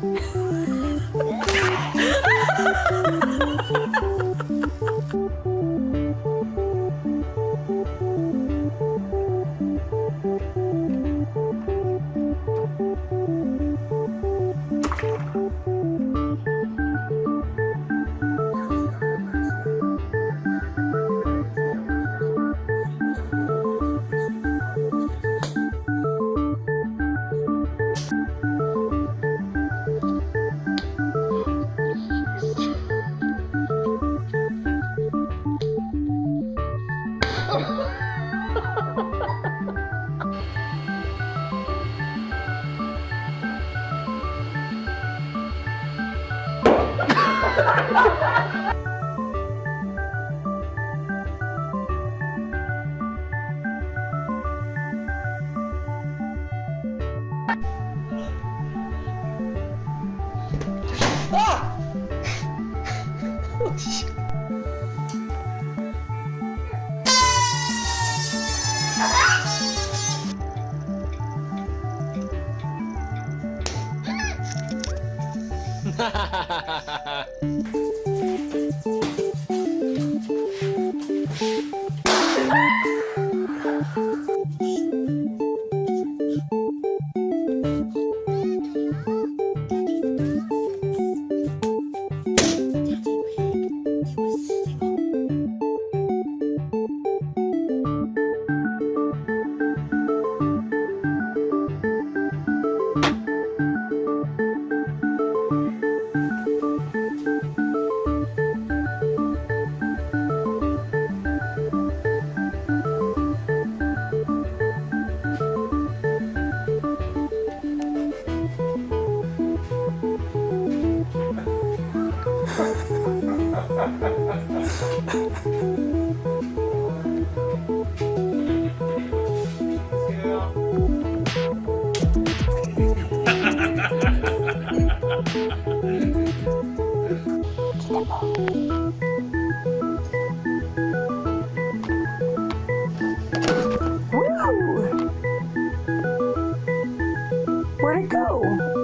嗯。Ha ha ha ha 嗯。Where'd it go?